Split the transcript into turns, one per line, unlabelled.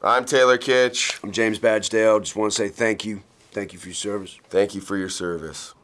I'm Taylor Kitsch.
I'm James Badge Dale. Just want to say thank you. Thank you for your service.
Thank you for your service.